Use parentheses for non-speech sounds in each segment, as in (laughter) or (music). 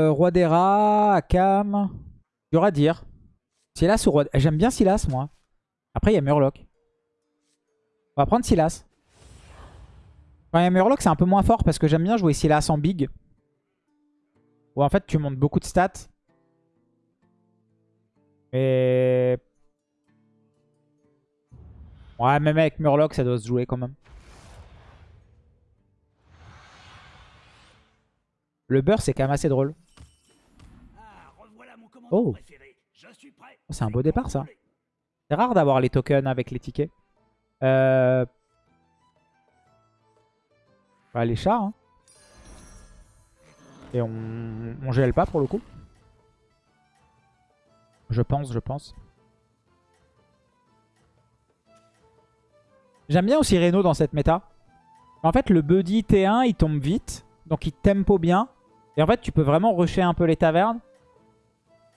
Euh, Roi des rats, Akam. Dur à dire. Silas ou Roi... J'aime bien Silas, moi. Après, il y a Murloc. On va prendre Silas. Quand il y a Murloc, c'est un peu moins fort parce que j'aime bien jouer Silas en big. Où en fait, tu montes beaucoup de stats. Et... Ouais, même avec Murloc, ça doit se jouer quand même. Le beurre, c'est quand même assez drôle. Oh, c'est un beau départ, ça. C'est rare d'avoir les tokens avec les tickets. Euh... Bah, les chats. Hein. Et on... on gèle pas pour le coup. Je pense, je pense. J'aime bien aussi Reno dans cette méta. En fait, le buddy T1, il tombe vite. Donc il tempo bien. Et en fait, tu peux vraiment rusher un peu les tavernes.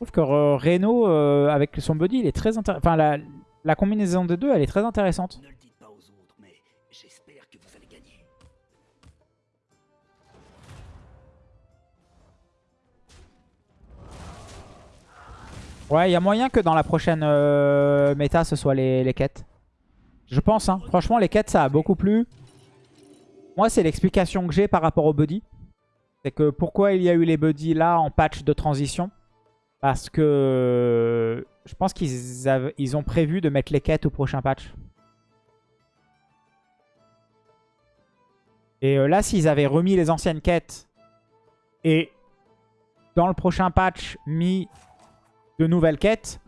Je trouve que euh, Reno, euh, avec son buddy, il est très intéressant. Enfin, la, la, combinaison des deux, elle est très intéressante. Ne le dites pas aux autres, mais j'espère que vous allez gagner. Ouais, il y a moyen que dans la prochaine euh, méta, ce soit les, les quêtes. Je pense, hein. Franchement, les quêtes, ça a beaucoup plu. Moi, c'est l'explication que j'ai par rapport au buddy. C'est que pourquoi il y a eu les buddies là en patch de transition Parce que je pense qu'ils ils ont prévu de mettre les quêtes au prochain patch. Et euh, là, s'ils avaient remis les anciennes quêtes et dans le prochain patch mis de nouvelles quêtes,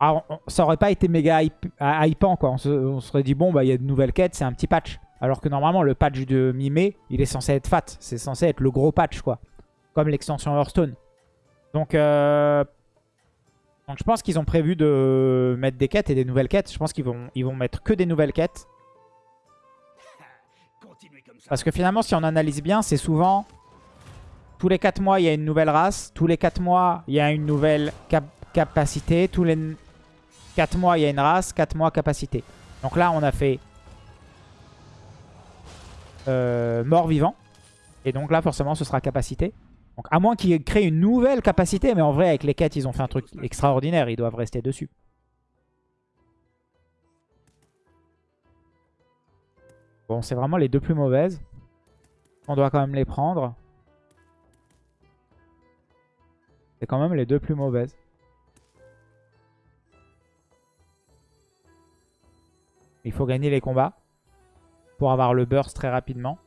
alors, ça aurait pas été méga hypant quoi. On se, serait dit bon bah il y a de nouvelles quêtes, c'est un petit patch. Alors que normalement le patch de mi-mai, il est censé être fat. C'est censé être le gros patch quoi. Comme l'extension Hearthstone. Donc, euh... Donc je pense qu'ils ont prévu de mettre des quêtes et des nouvelles quêtes. Je pense qu'ils vont, ils vont mettre que des nouvelles quêtes. Parce que finalement si on analyse bien, c'est souvent... Tous les 4 mois, il y a une nouvelle race. Tous les 4 mois, il y a une nouvelle capacité. Tous les 4 mois, il y a une race. 4 mois, capacité. Donc là, on a fait euh, mort-vivant. Et donc là, forcément, ce sera capacité. Donc à moins qu'ils créent une nouvelle capacité. Mais en vrai, avec les quêtes, ils ont fait un truc extraordinaire. Ils doivent rester dessus. Bon, c'est vraiment les deux plus mauvaises. On doit quand même les prendre. C'est quand même les deux plus mauvaises. Il faut gagner les combats pour avoir le burst très rapidement.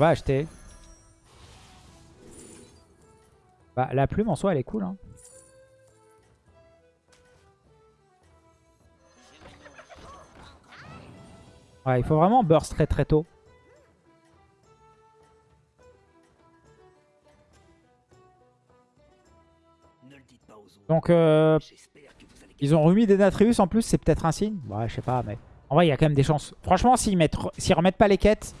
On va acheter. Bah, la plume en soi, elle est cool. Hein. Ouais, il faut vraiment burst très très tôt. Donc, euh, ils ont remis des Natrius en plus, c'est peut-être un signe. Ouais, je sais pas, mais... En vrai, il y a quand même des chances. Franchement, s'ils remettent pas les quêtes,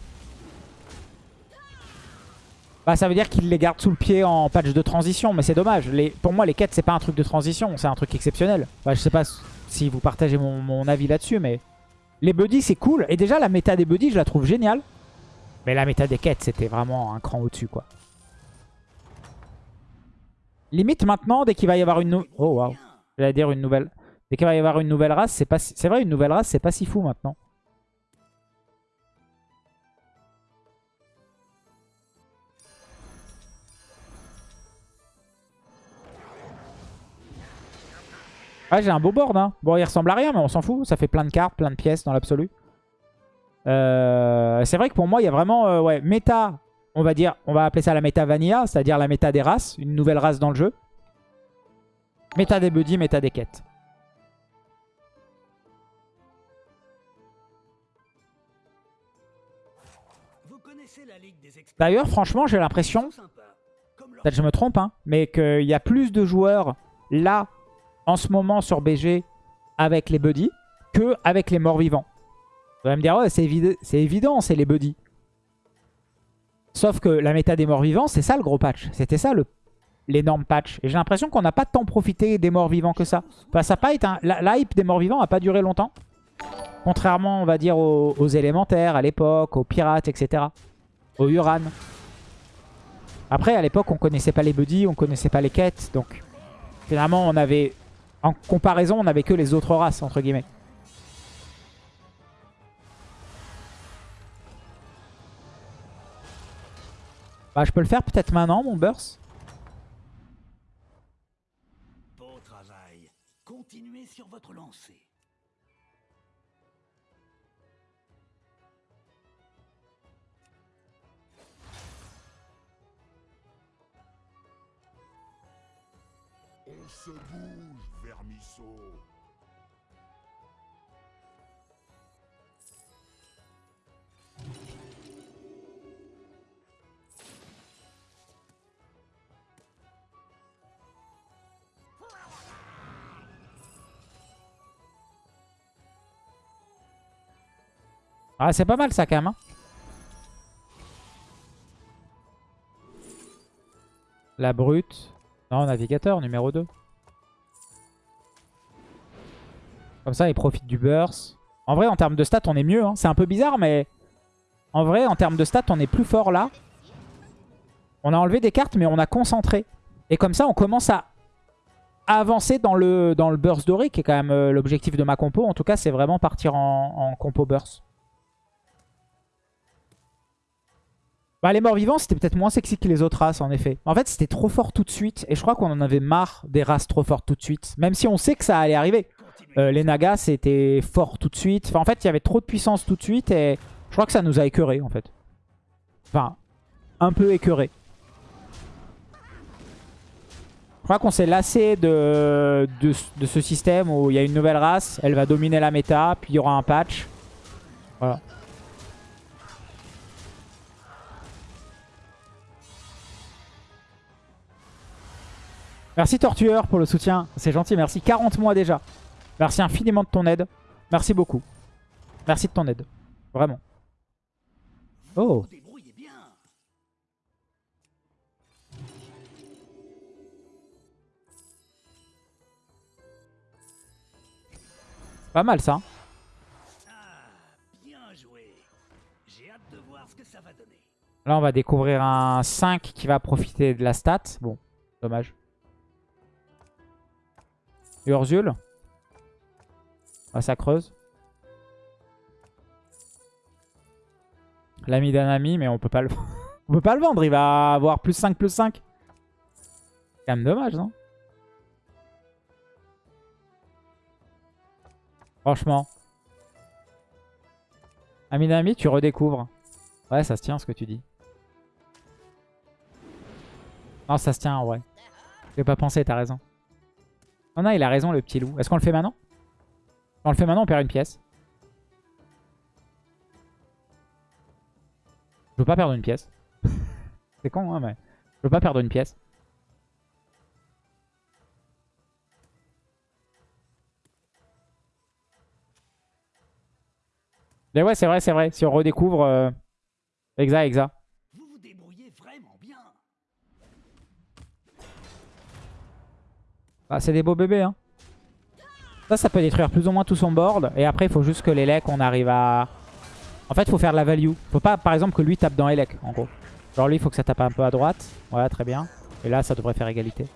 bah, ça veut dire qu'ils les gardent sous le pied en patch de transition. Mais c'est dommage. Pour moi, les quêtes, c'est pas un truc de transition, c'est un truc exceptionnel. Bah, je sais pas si vous partagez mon, avis là-dessus, mais... Les buddies, c'est cool. Et déjà, la méta des buddies, je la trouve géniale. Mais la méta des quêtes, c'était vraiment un cran au-dessus, quoi. Limite maintenant, dès qu'il va y avoir une... Oh waouh. J'allais dire une nouvelle... Dès qu'il va y avoir une nouvelle race, c'est pas C'est vrai, une nouvelle race, c'est pas si fou maintenant. Ah, j'ai un beau board. Hein. Bon, il ressemble à rien, mais on s'en fout. Ça fait plein de cartes, plein de pièces dans l'absolu. Euh, c'est vrai que pour moi, il y a vraiment... Euh, ouais, méta on va dire, on va appeler ça la méta vanilla, c'est-à-dire la méta des races, une nouvelle race dans le jeu. Méta des buddies, méta des quêtes. D'ailleurs, franchement, j'ai l'impression, peut-être je me trompe, hein, mais qu'il y a plus de joueurs là, en ce moment sur BG, avec les buddies, que avec les morts vivants. Vous allez me dire, ouais, c'est évident, c'est les buddies. Sauf que la méta des morts vivants, c'est ça le gros patch. C'était ça l'énorme patch. Et j'ai l'impression qu'on n'a pas tant profité des morts vivants que ça. Enfin, ça pas été un... la, hype des morts vivants n'a pas duré longtemps. Contrairement, on va dire, aux, aux élémentaires à l'époque, aux pirates, etc. Aux Uran. Après, à l'époque, on connaissait pas les buddies, on connaissait pas les quêtes. Donc, finalement, on avait... En comparaison, on avait que les autres races, entre guillemets. Bah, je peux le faire peut-être maintenant, mon burst. Beau travail. Continuez sur votre lancée. On se bouge, Ah, c'est pas mal ça quand même. hein. La brute. Non, navigateur numéro 2. Comme ça, il profite du burst. En vrai, en termes de stats, on est mieux. hein. C'est un peu bizarre, mais... En vrai, en termes de stats, on est plus fort là. On a enlevé des cartes, mais on a concentré. Et comme ça, on commence à avancer dans le, dans le burst doré, qui est quand même euh, l'objectif de ma compo. En tout cas, c'est vraiment partir en, en compo burst. Bah, les morts vivants, c'était peut-être moins sexy que les autres races, en effet. En fait, c'était trop fort tout de suite. Et je crois qu'on en avait marre des races trop fortes tout de suite. Même si on sait que ça allait arriver. Euh, les Nagas, c'était fort tout de suite. Enfin, en fait, il y avait trop de puissance tout de suite. Et je crois que ça nous a écœuré, en fait. Enfin, un peu écœuré. Je crois qu'on s'est lassé de, de, de ce système où il y a une nouvelle race. Elle va dominer la méta. Puis il y aura un patch. Voilà. Merci Tortueur pour le soutien. C'est gentil, merci. 40 mois déjà. Merci infiniment de ton aide. Merci beaucoup. Merci de ton aide. Vraiment. Oh, pas mal ça. hein. Là, on va découvrir un 5 qui va profiter de la stat. Bon, dommage. Urzul. Ah, ça creuse. L'ami d'un ami, mais on peut pas le... (laughs) on peut pas le vendre. Il va avoir plus 5, plus 5. C'est quand même dommage, non? Franchement. Ami d'un ami, tu redécouvres. Ouais, ça se tient ce que tu dis. Non, ça se tient en vrai. J'ai pas pensé, t'as raison. Non, non, il a raison, le petit loup. Est-ce qu'on le fait maintenant? Si on le fait maintenant, on perd une pièce. Je veux pas perdre une pièce. (laughs) C'est con, hein, mais... Je veux pas perdre une pièce. Mais ouais, c'est vrai, c'est vrai. Si on redécouvre... euh, Exa, exa. Ah, c'est des beaux bébés, hein. Ça, ça peut détruire plus ou moins tout son board. Et après, il faut juste que l'Elec, on arrive à... En fait, il faut faire de la value. Faut pas, par exemple, que lui tape dans Elec, en gros. Genre lui, il faut que ça tape un peu à droite. Voilà, très bien. Et là, ça devrait faire égalité.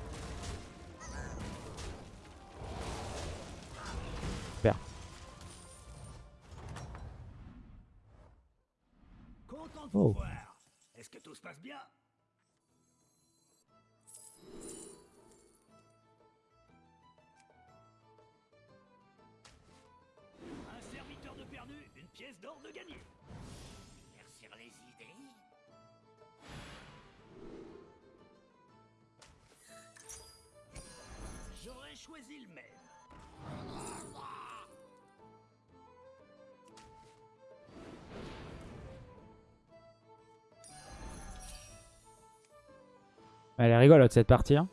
Super. Oh. Est-ce que tout se passe bien? Elle est rigolote, cette partie. hein.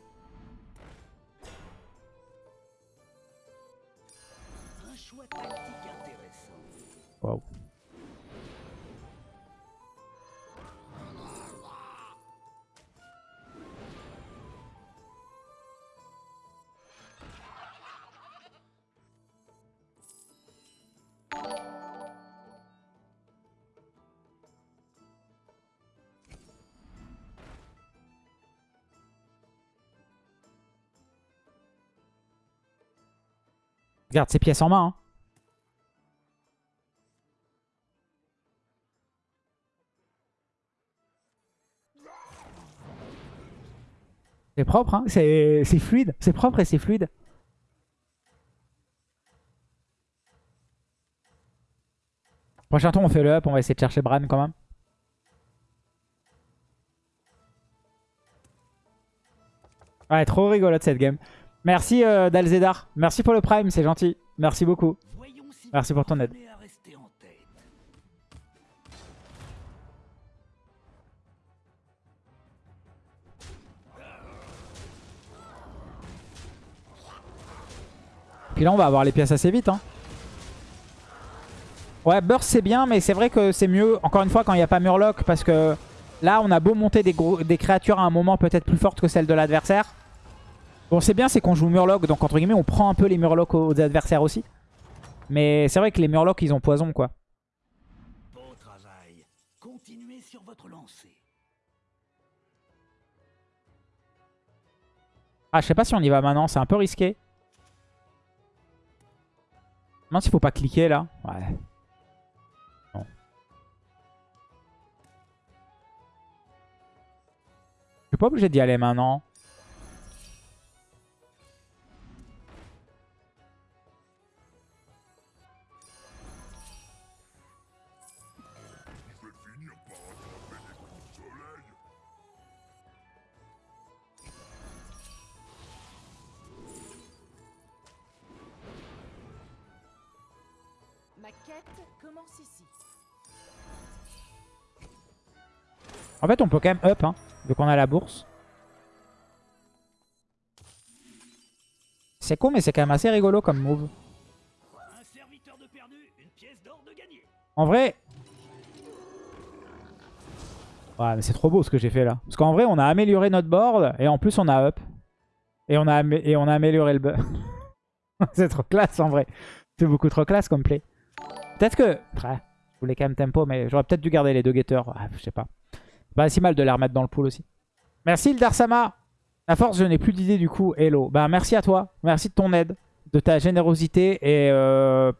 Garde ses pièces en main. hein. C'est propre, hein c'est c'est fluide. C'est propre et c'est fluide. Prochain tour, on fait le up. On va essayer de chercher Bran quand même. Ouais, trop rigolote cette game. Merci euh, Dalzedar. Merci pour le prime, c'est gentil. Merci beaucoup. Merci pour ton aide. Puis là, on va avoir les pièces assez vite. Hein. Ouais, Burst c'est bien, mais c'est vrai que c'est mieux, encore une fois, quand il n'y a pas Murloc. Parce que là, on a beau monter des, gros- des créatures à un moment peut-être plus fortes que celles de l'adversaire. Bon, c'est bien, c'est qu'on joue Murloc. Donc, entre guillemets, on prend un peu les Murlocs aux adversaires aussi. Mais c'est vrai que les Murlocs, ils ont poison, quoi. Beau travail. Continuez sur votre lancée. Ah, je sais pas si on y va maintenant. C'est un peu risqué. Non, s'il faut pas cliquer, là. Ouais. Je suis pas obligé d'y aller maintenant. Quête commence ici. En fait, on peut quand même up, hein, vu qu'on a la bourse. C'est con, mais c'est quand même assez rigolo comme move. Un serviteur de perdu, une pièce d'or de gagné. En vrai... Ouais, mais c'est trop beau ce que j'ai fait là. Parce qu'en vrai, on a amélioré notre board, et en plus, on a up. Et on a, amé- et on a amélioré le (laughs) c'est trop classe en vrai. C'est beaucoup trop classe comme play. Peut-être que... Ouais, je voulais quand même tempo, mais j'aurais peut-être dû garder les deux getters. Ouais, je sais pas. Pas si mal de les remettre dans le pool aussi. Merci Ildarsama. À force, je n'ai plus d'idée du coup. Hello. Bah, merci à toi. Merci de ton aide, de ta générosité et, euh,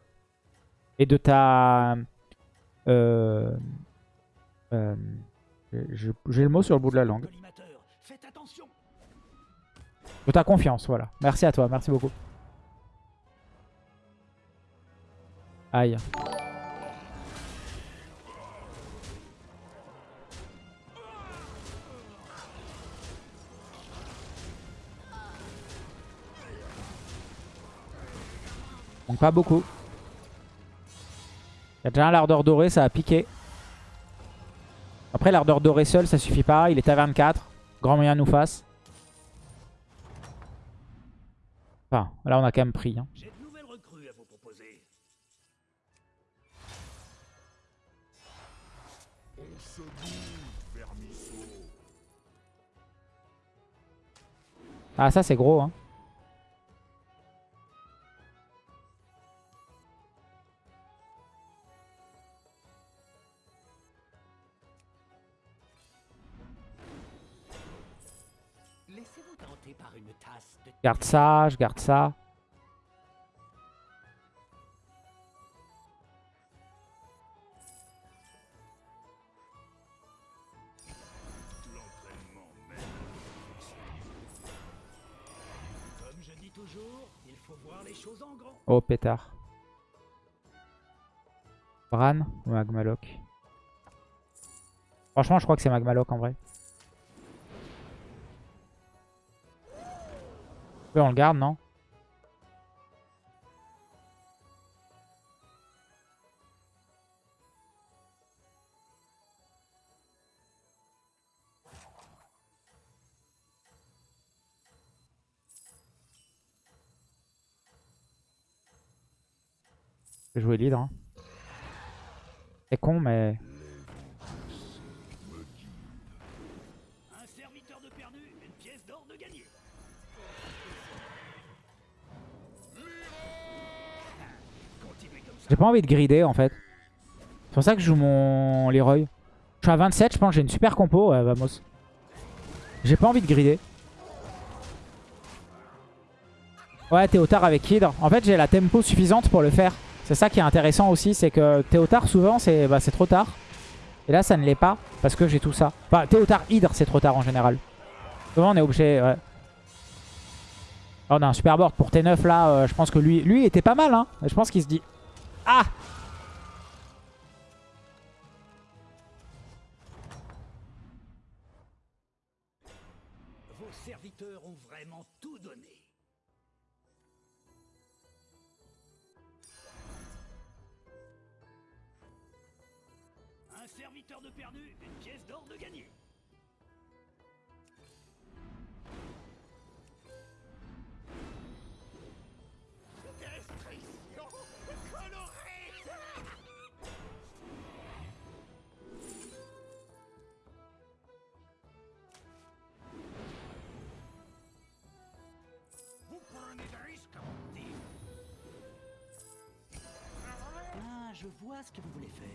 et de ta... Euh, euh, J'ai le mot sur le bout de la langue. De ta confiance, voilà. Merci à toi, merci beaucoup. Aïe. Donc pas beaucoup. Il y a déjà un lardeur doré, ça a piqué. Après l'ardeur doré seul, ça suffit pas. Il est à 24. Grand moyen nous fasse. Enfin, là on a quand même pris. hein. Ah ça c'est gros. Hein. Laissez-vous tenter par une tasse de Garde ça, je garde ça. Oh pétard. Bran ou Magmaloc? Franchement je crois que c'est Magmaloc en vrai. On le garde non? Jouer leader. hein. C'est con mais... J'ai pas envie de grider en fait. C'est pour ça que je joue mon Leroy. Je suis à 27, je pense que j'ai une super compo. Vamos. J'ai pas envie de grider. Ouais, Théotard avec Hydre. En fait, j'ai la tempo suffisante pour le faire. C'est ça qui est intéressant aussi, c'est que Théotard, souvent, c'est bah, trop tard. Et là, ça ne l'est pas, parce que j'ai tout ça. Enfin, Théotard Hydre, c'est trop tard en général. Souvent, on est obligé... Ouais. Oh, on a un super board pour T9, là. euh, je pense que lui, lui était pas mal, hein. Je pense qu'il se dit... Ah je vois ce que vous voulez faire.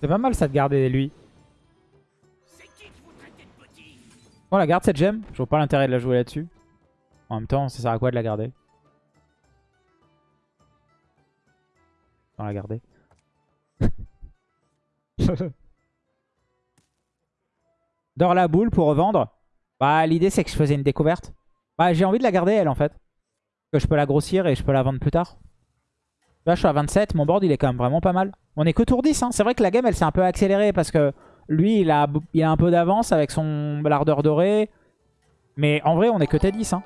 C'est pas mal ça de garder lui. C'est qui que vous traitez de petit Bon, la garde cette gemme. Je vois pas l'intérêt de la jouer là-dessus. En même temps, ça sert à quoi de la garder? Sans la garder. (laughs) (laughs) Dors la boule pour revendre. Bah, l'idée c'est que je faisais une découverte. Bah, j'ai envie de la garder elle en fait. Que je peux la grossir et je peux la vendre plus tard. Là, je suis à 27. Mon board, il est quand même vraiment pas mal. On est que tour 10. Hein. C'est vrai que la game, elle s'est un peu accélérée parce que lui, il a, un peu d'avance avec son lardeur doré. Mais en vrai, on est que T10. Hein.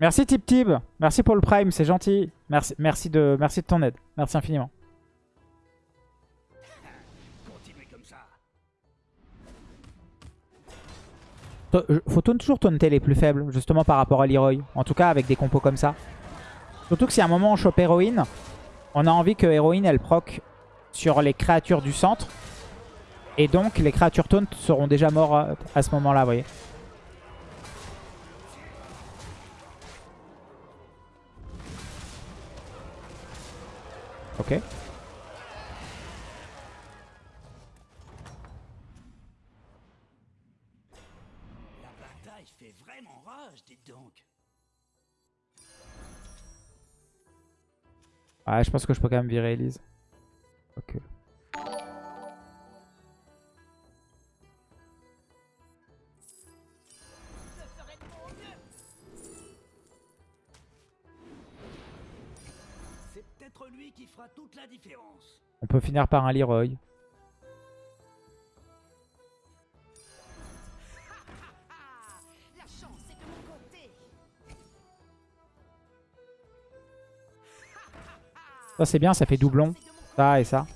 Merci Tip Tip. Merci pour le prime, c'est gentil. Merci, merci, de, merci de ton aide. Merci infiniment. Faut tourner- toujours taunter les plus faibles, justement par rapport à Leroy. En tout cas, avec des compos comme ça. Surtout que si à un moment on chope héroïne, on a envie que héroïne elle proc sur les créatures du centre. Et donc les créatures taunt seront déjà morts à, à ce moment-là, vous voyez. Ok. Bataille fait vraiment rage, dites donc. Ouais, je pense que je peux quand même virer Elise. Ok. C'est peut-être lui qui fera toute la différence. On peut finir par un Leroy. Ça c'est bien, ça fait doublon. Ça et ça.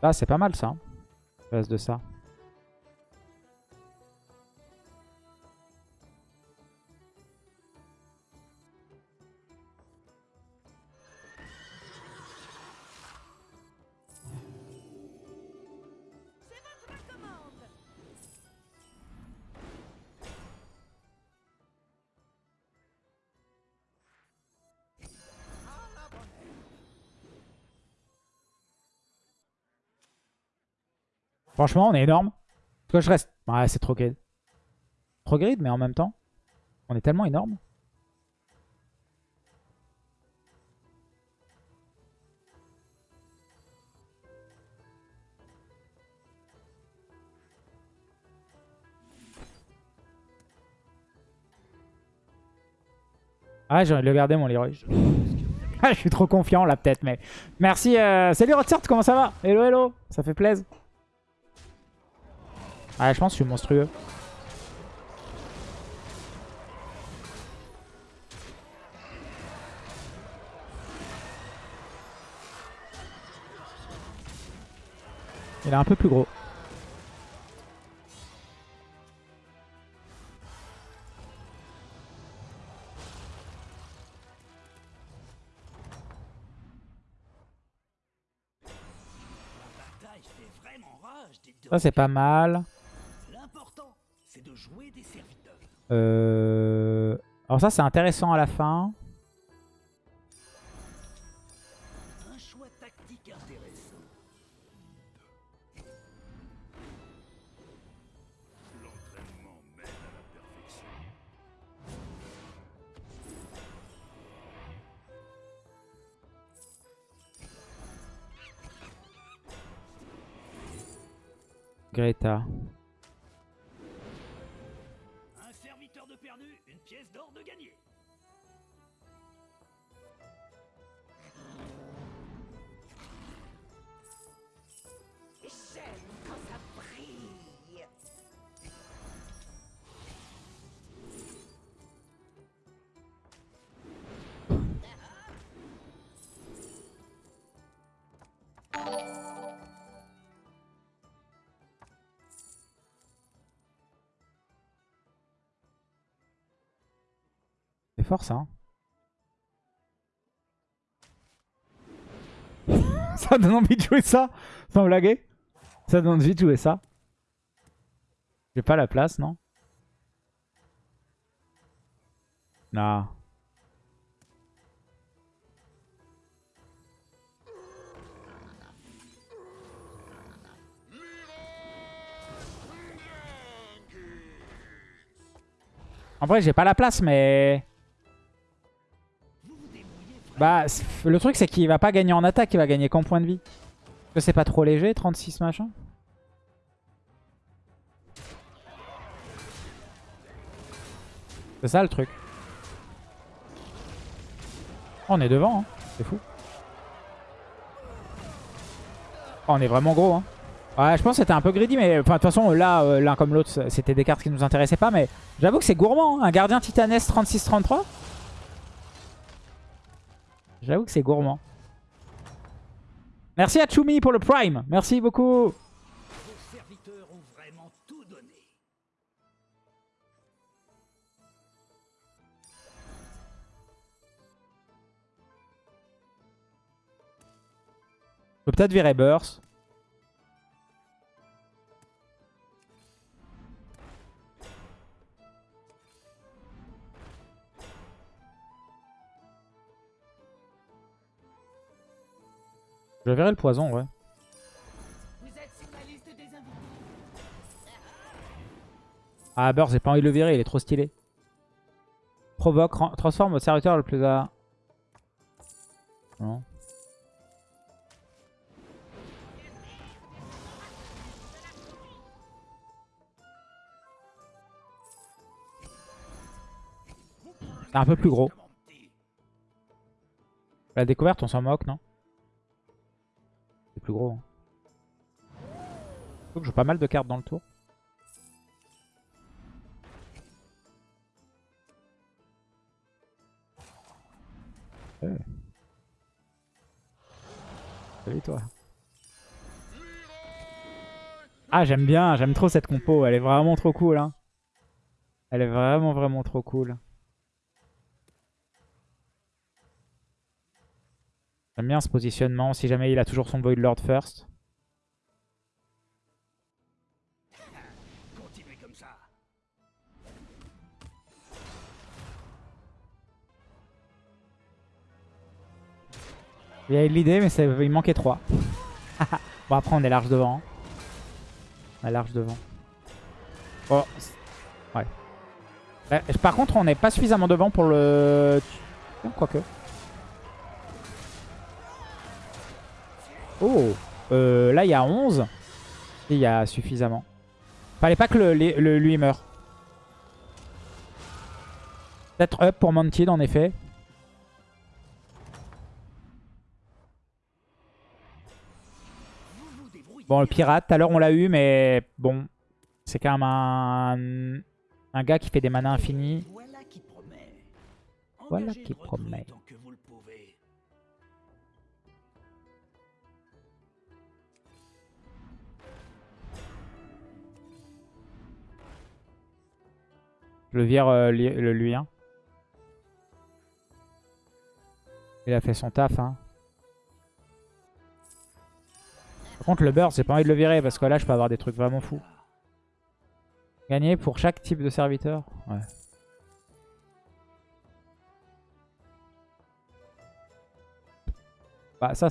Là c'est pas mal ça. hein. De ça. Franchement on est énorme. Parce que je reste... Ouais c'est trop grid. Trop grid mais en même temps. On est tellement énorme. Ah j'ai envie de le garder mon Leroy. (laughs) Ah, je suis trop confiant là peut-être mais... Merci, euh... salut Rotsart, comment ça va? Hello hello, ça fait plaisir. Ah je pense que je suis monstrueux. Il est un peu plus gros. Ça c'est pas mal. Euh, Alors ça, c'est intéressant à la fin. Un ça. hein. (laughs) ça donne envie de jouer ça? Sans blaguer? Ça donne envie de jouer ça? J'ai pas la place, non? Non. En vrai, j'ai pas la place, mais... Bah, le truc, c'est qu'il va pas gagner en attaque, il va gagner qu'en point de vie. Est-ce que c'est pas trop léger, 36 machin C'est ça le truc. On est devant, hein. c'est fou. Oh, on est vraiment gros. Hein. Ouais, je pense que c'était un peu greedy, mais de toute façon, là, euh, l'un comme l'autre, c'était des cartes qui nous intéressaient pas. Mais j'avoue que c'est gourmand. hein. Un gardien titanesque 36-33. J'avoue que c'est gourmand. Merci à Chumi pour le Prime. Merci beaucoup. Vos serviteurs ont vraiment tout donné. Peut-être virer Burst. Je virer le poison, ouais. Ah, Burst, j'ai pas envie de le virer, il est trop stylé. Provoque, transforme votre serviteur le plus à... Non. Un peu plus gros. La découverte, on s'en moque, non? Plus gros. Hein. Faut que j'ai pas mal de cartes dans le tour. Ouais. Salut toi. Ah j'aime bien, j'aime trop cette compo, elle est vraiment trop cool. Hein. Elle est vraiment vraiment trop cool. J'aime bien ce positionnement, si jamais il a toujours son Void Lord first. Continuez comme ça. Il y a eu l'idée, mais ça- il manquait 3. (laughs) bon, après, on est large devant. hein. On est large devant. Bon, c'est- ouais. Par contre, on n'est pas suffisamment devant pour le... Quoique. Oh euh, Là, il y a 11. Et il y a suffisamment. Fallait pas que le, le- le- lui meure. Peut-être up pour Mounted, en effet. Bon, le pirate, tout à l'heure on l'a eu, mais bon, c'est quand même un, un gars qui fait des manas infinis. Voilà qui promet. Le vire euh, le lui. hein. Il a fait son taf. Hein. Par contre, le burst, j'ai pas envie de le virer parce que là, je peux avoir des trucs vraiment fous. Gagner pour chaque type de serviteur Ouais. Bah ça,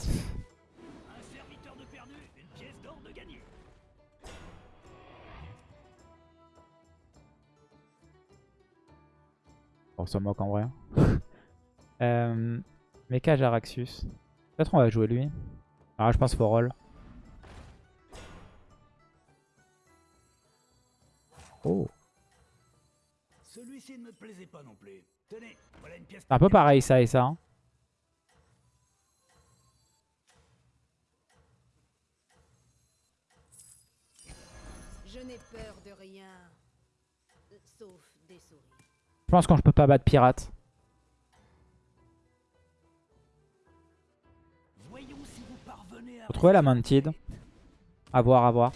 on se moque en vrai. (laughs) euh, Mecha Jaraxus. Peut-être on va jouer lui. Ah je pense faut roll. Oh. Celui-ci ne me plaisait pas non plus. Tenez, voilà une pièce. C'est un peu pareil ça et ça. hein. Je pense quand je peux pas battre pirate. Voyons si vous parvenez à. Faut trouver la mantide. À voir, à voir.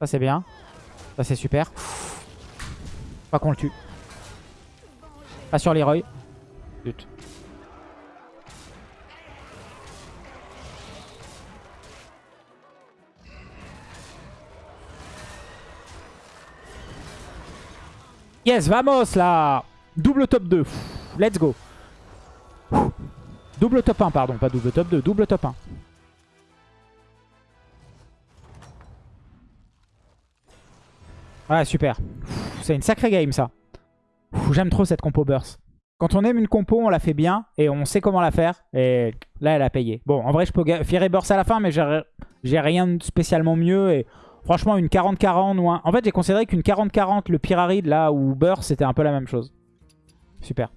Ça c'est bien. Ça c'est super. Pas qu'on le tue. Pas sur Leroy. Zut. Yes, vamos là Double top 2. Let's go. Double top 1, pardon, pas double top 2, double top 1. Ouais, super. C'est une sacrée game, ça. J'aime trop cette compo burst. Quand on aime une compo, on la fait bien et on sait comment la faire. Et là, elle a payé. Bon, en vrai, je peux fier burst à la fin, mais j'ai j'ai rien de spécialement mieux. Et franchement, une 40-40 ou un... En fait, j'ai considéré qu'une 40-40, le Pyramide, là, ou burst, c'était un peu la même chose. Super.